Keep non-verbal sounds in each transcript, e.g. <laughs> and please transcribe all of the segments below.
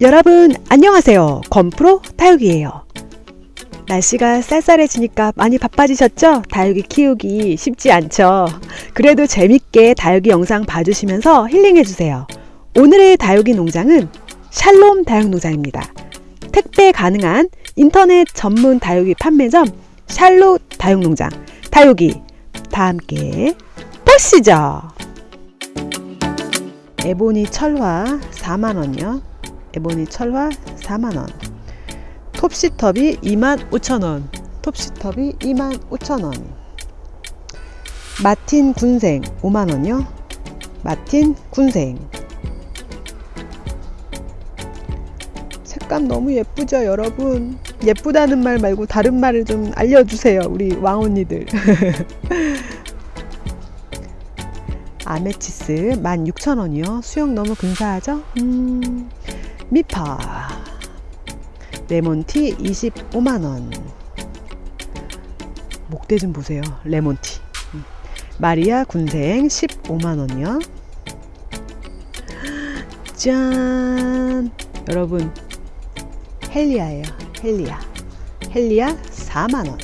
여러분 안녕하세요. 건프로 다육이에요. 날씨가 쌀쌀해지니까 많이 바빠지셨죠? 다육이 키우기 쉽지 않죠? 그래도 재밌게 다육이 영상 봐주시면서 힐링해주세요. 오늘의 다육이 농장은 샬롬 다육농장입니다. 택배 가능한 인터넷 전문 다육이 판매점 샬롯 다육농장 다육이 다 함께 보시죠. 에보니 철화 4만원이요. 에보니 철화 4만원. 톱시터비 25,000원. 톱시터비 25,000원. 마틴 군생 5만원이요. 마틴 군생. 색감 너무 예쁘죠, 여러분? 예쁘다는 말 말고 다른 말을 좀 알려주세요, 우리 왕언니들. <laughs> 아메치스 16,000원이요. 수영 너무 근사하죠? 음, 미파. 레몬티 25만원. 목대 좀 보세요. 레몬티. 음. 마리아 군생 15만원이요. 짠! 여러분, 헬리아예요. 헬리아. 헬리아 4만원.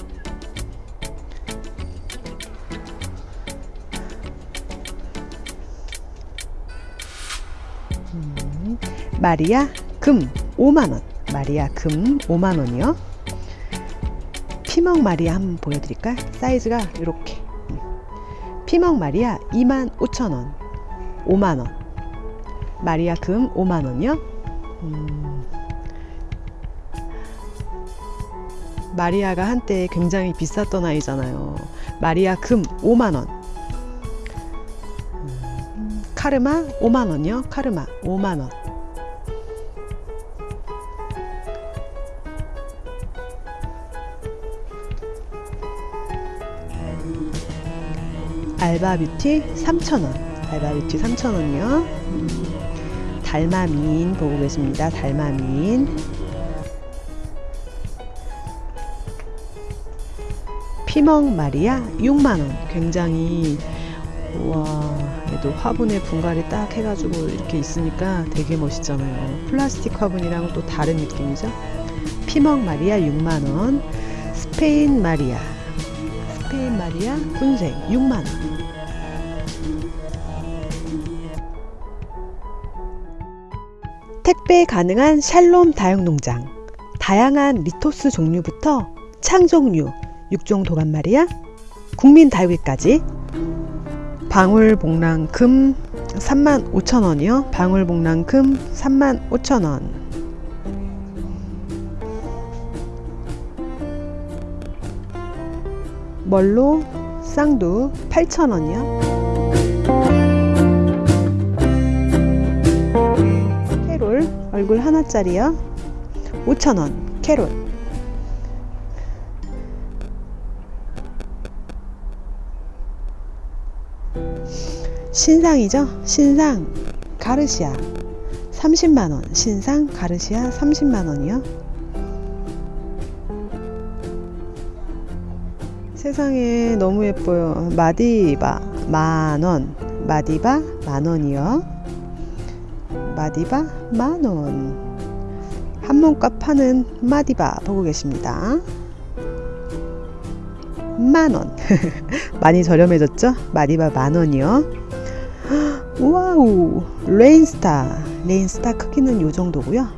음, 마리아 금 5만원. 마리아 금 5만원이요. 피먹 마리아 한번 보여드릴까요? 사이즈가 이렇게. 피먹 마리아 25,000원. 5만원. 마리아 금 5만원이요. 음, 마리아가 한때 굉장히 비쌌던 아이잖아요. 마리아 금 5만원. 음, 카르마 5만원이요. 카르마 5만원. 알바뷰티 3,000원. 알바뷰티 3,000원이요. 달마민 보고 계십니다. 달마민. 피멍 마리아 6만원. 굉장히, 와, 얘도 화분에 분갈이 딱 해가지고 이렇게 있으니까 되게 멋있잖아요. 플라스틱 화분이랑 또 다른 느낌이죠. 피멍 마리아 6만원. 스페인 마리아. 마리아 군생 6만원. 택배 가능한 샬롬 다육농장. 다양한 리토스 종류부터 창종류, 육종 도감 마리아, 국민 다육이까지 방울복랑 금 35,000원이요. 방울복랑 금 35,000원. 멀로 쌍두 8,000원이요. 캐롤 얼굴 하나짜리요. 5,000원. 캐롤. 신상이죠? 신상 가르시아 30만원 신상 가르시아 30만원이요 세상에 너무 예뻐요. 마디바 만원. 마디바 만원이요. 마디바 만원. 한 몸값 파는 마디바 보고 계십니다. 만원. <laughs> 많이 저렴해졌죠? 마디바 만원이요. <gasps> 와우. 레인스타. 레인스타 크기는 요 정도고요.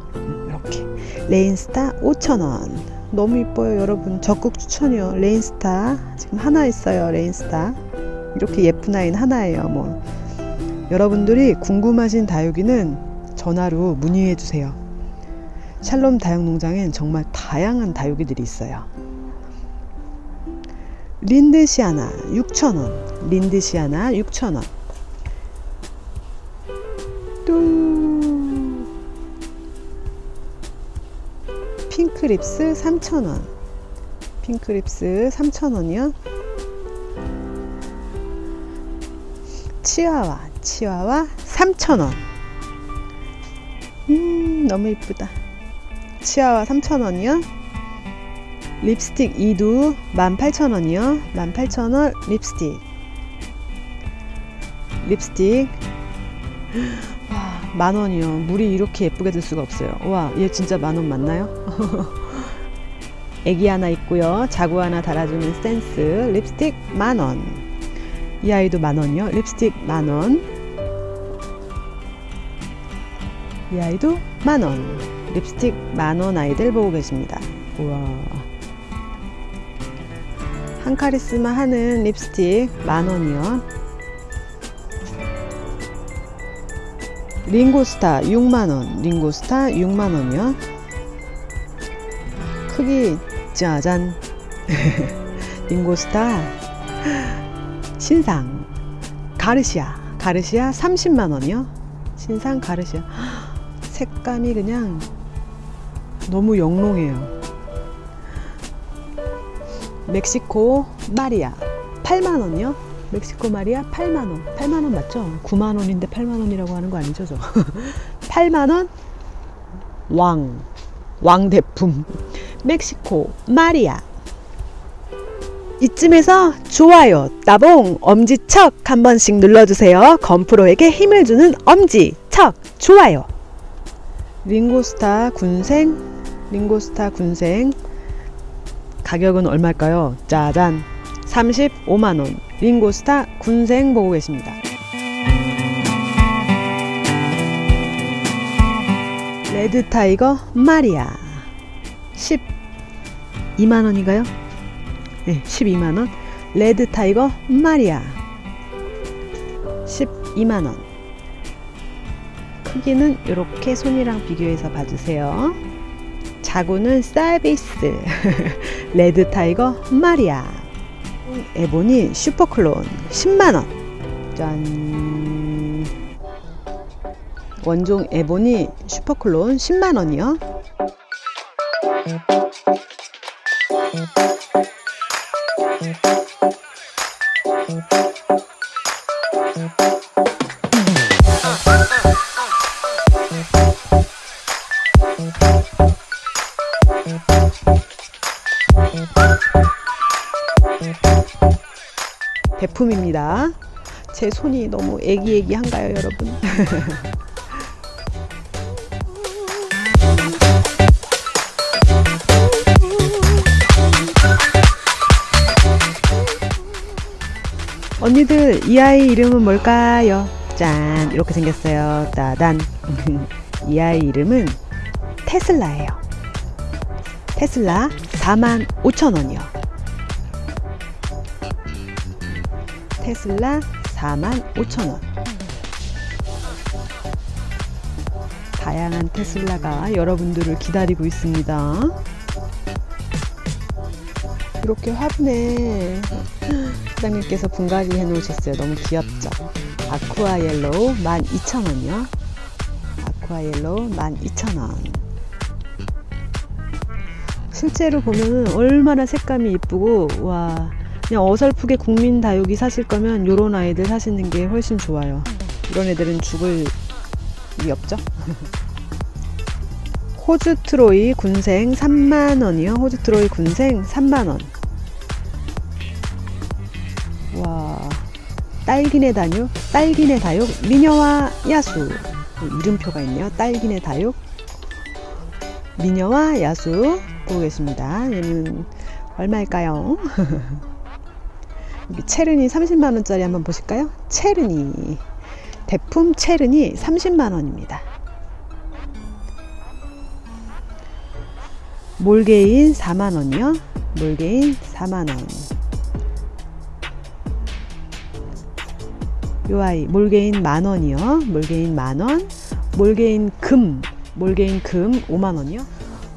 이렇게. 레인스타 5,000원 너무 이뻐요 여러분. 적극 추천이요. 레인스타. 지금 하나 있어요 레인스타. 이렇게 예쁜 아이는 하나예요 뭐. 여러분들이 궁금하신 다육이는 전화로 문의해 주세요. 샬롬 다육농장엔 정말 다양한 다육이들이 있어요. 린드시아나 6,000원. 린드시아나 6,000원 핑크립스 3,000원. 핑크립스 3,000원이요? 치와와 치와와 3,000원. 음 너무 이쁘다. 치와와 3,000원이요? 립스틱 이두 18,000원이요? 18,000원 립스틱. 립스틱. 와 만원이요. 물이 이렇게 예쁘게 될 수가 없어요. 와, 얘 진짜 만원 맞나요? <laughs> 애기 하나 있고요. 자구 하나 달아주는 센스. 립스틱 만원. 이 아이도 만원이요. 립스틱 만원. 이 아이도 만원. 립스틱 만원 아이들 보고 계십니다. 우와. 한 카리스마 하는 립스틱 만원이요. 링고스타 6만원 링고스타 6만원이요? 크기 짜잔. <laughs> 링고스타 신상 가르시아. 가르시아 30만원이요? 신상 가르시아. <gasps> 색감이 그냥 너무 영롱해요. 멕시코 마리아 8만원이요 멕시코 마리아 8만원. 8만원 맞죠? 9만원인데 8만원이라고 하는 거 아니죠 저? <laughs> 8만원? 왕. 왕대품. 멕시코 마리아 이쯤에서 좋아요 따봉 엄지척 한 번씩 눌러주세요. 건프로에게 힘을 주는 엄지척 좋아요. 링고스타 군생 링고스타 군생. 가격은 얼마일까요? 짜잔. 35만원 링고스타 군생 보고 계십니다. 레드 타이거 마리아. 12만원인가요? 네 12만원. 레드 타이거 마리아. 12만원. 크기는 이렇게 손이랑 비교해서 봐주세요. 자구는 서비스. <laughs> 레드 타이거 마리아 에보니 슈퍼클론 10만원. 짠. 원종 에보니 슈퍼클론 10만원이요 대품입니다. 제 손이 너무 애기애기한가요, 여러분? <laughs> 언니들, 이 아이 이름은 뭘까요? 짠! 이렇게 생겼어요. 따단! <laughs> 이 아이 이름은 테슬라예요. 테슬라 45,000원이요. 테슬라 45,000원. 다양한 테슬라가 여러분들을 기다리고 있습니다. 이렇게 화분에 사장님께서 분갈이 해 놓으셨어요. 너무 귀엽죠? 아쿠아 옐로우 12,000원이요. 아쿠아 옐로우 12,000원. 실제로 보면 얼마나 색감이 이쁘고 와 그냥 어설프게 국민 다육이 사실 거면 요런 아이들 사시는 게 훨씬 좋아요. 이런 애들은 죽을 일이 없죠? <laughs> 호주 트로이 군생 3만원이요? 호주 트로이 군생 3만원. 와 딸기네 다육 딸기네 다육 미녀와 야수. 이름표가 있네요. 딸기네 다육 미녀와 야수. 보고 계십니다. 얘는 얼마일까요 <laughs> 체르니 30만원짜리 한번 보실까요? 체르니. 대품 체르니 30만원입니다. 몰게인 4만원이요. 몰게인 4만원. 요 아이 몰게인 만원이요. 몰게인 만원. 몰게인 금. 몰게인 금 5만원이요.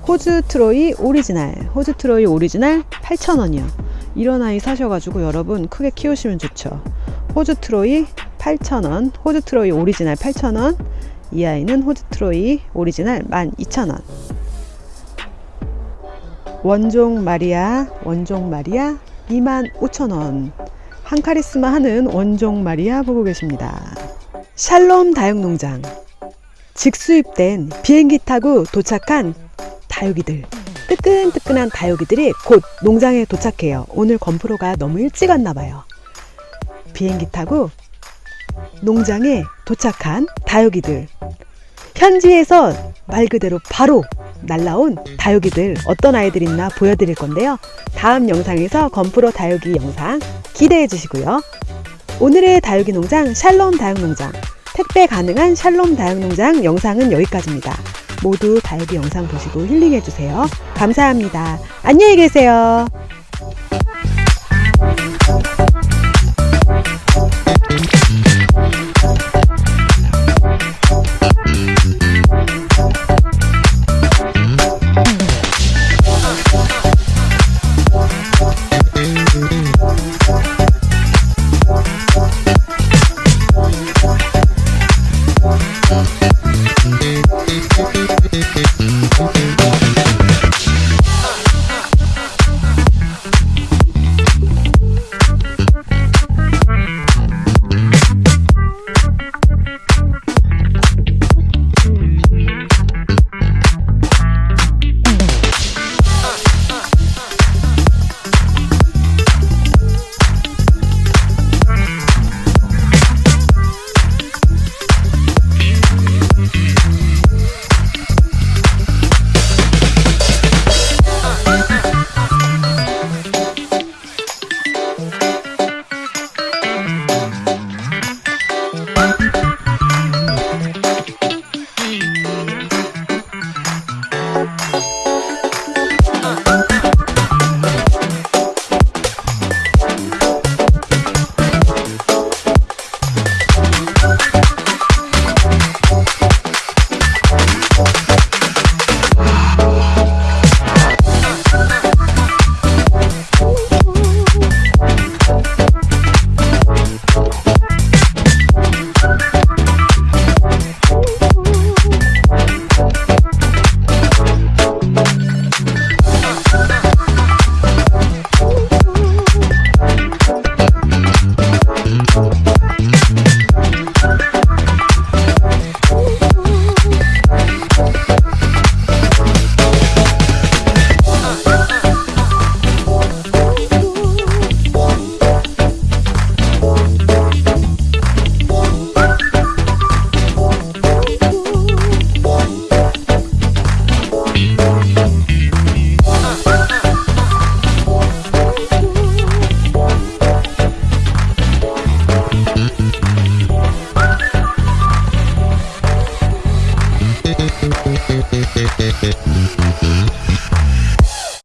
호주 트로이 오리지널. 호주 트로이 오리지널 8천원이요 이런 아이 사셔가지고 여러분 크게 키우시면 좋죠. 호주 트로이 8,000원 호주 트로이 오리지널 8,000원 이 아이는 호주 트로이 오리지널 12,000원. 원종 마리아 원종 마리아 25,000원. 한 카리스마 하는 원종 마리아 보고 계십니다. 샬롬 다육농장. 직수입된 비행기 타고 도착한 다육이들 뜨끈뜨끈한 다육이들이 곧 농장에 도착해요. 오늘 건프로가 너무 일찍 왔나봐요. 비행기 타고 농장에 도착한 다육이들 현지에서 말 그대로 바로 날라온 다육이들 어떤 아이들 있나 보여드릴 건데요. 다음 영상에서 건프로 다육이 영상 기대해 주시고요. 오늘의 다육이 농장 샬롬 다육농장 택배 가능한 샬롬 다육농장 영상은 여기까지입니다. 모두 다육이 영상 보시고 힐링해 주세요. 감사합니다. 안녕히 계세요.